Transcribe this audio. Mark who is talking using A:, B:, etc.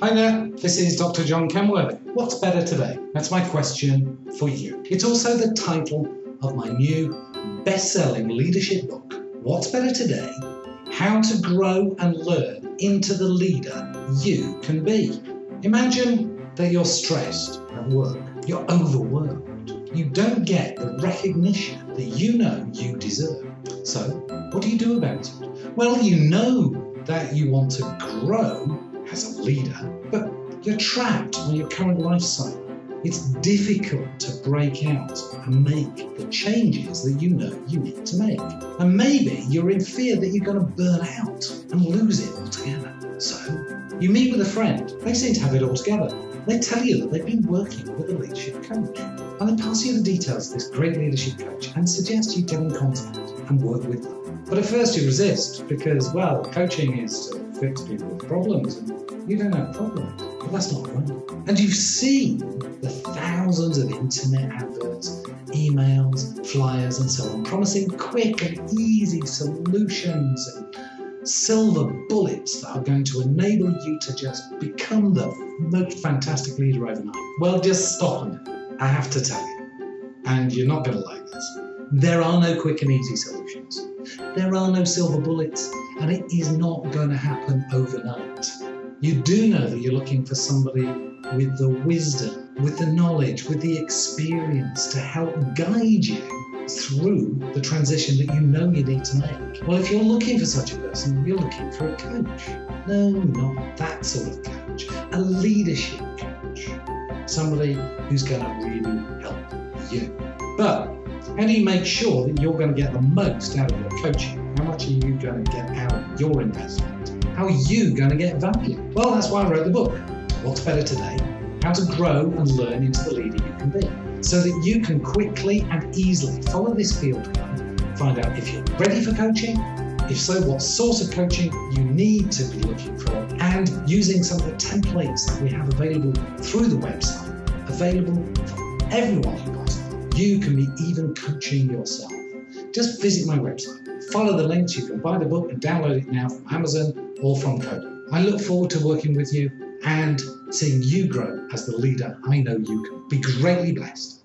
A: Hi there, this is Dr. John Kenworthy. What's better today? That's my question for you. It's also the title of my new best selling leadership book, What's Better Today? How to Grow and Learn into the Leader You Can Be. Imagine that you're stressed at work, you're overworked, you don't get the recognition that you know you deserve. So, what do you do about it? Well, you know that you want to grow as a leader, but you're trapped on your current life cycle. It's difficult to break out and make the changes that you know you need to make. And maybe you're in fear that you're going to burn out and lose it altogether. So you meet with a friend, they seem to have it all together. They tell you that they've been working with a leadership coach. And they pass you the details of this great leadership coach and suggest you get in contact and work with them. But at first you resist because, well, coaching is fix people's problems you don't have problems. But that's not right. And you've seen the thousands of internet adverts, emails, flyers, and so on, promising quick and easy solutions and silver bullets that are going to enable you to just become the most fantastic leader overnight. Well, just stop a minute. I have to tell you, and you're not going to like this. There are no quick and easy solutions. There are no silver bullets, and it is not going to happen overnight. You do know that you're looking for somebody with the wisdom, with the knowledge, with the experience to help guide you through the transition that you know you need to make. Well, if you're looking for such a person, you're looking for a coach. No, not that sort of coach. A leadership coach. Somebody who's going to really help you. But how do you make sure that you're going to get the most out of your coaching? How much are you going to get out of your investment? How are you going to get value? Well, that's why I wrote the book, What's Better Today? How to Grow and Learn into the Leader You Can Be, so that you can quickly and easily follow this field guide, find out if you're ready for coaching, if so, what sort of coaching you need to be looking for, and using some of the templates that we have available through the website, available for everyone who buys you can be even coaching yourself. Just visit my website, follow the links, you can buy the book and download it now from Amazon or from Kobo. I look forward to working with you and seeing you grow as the leader I know you can. Be greatly blessed.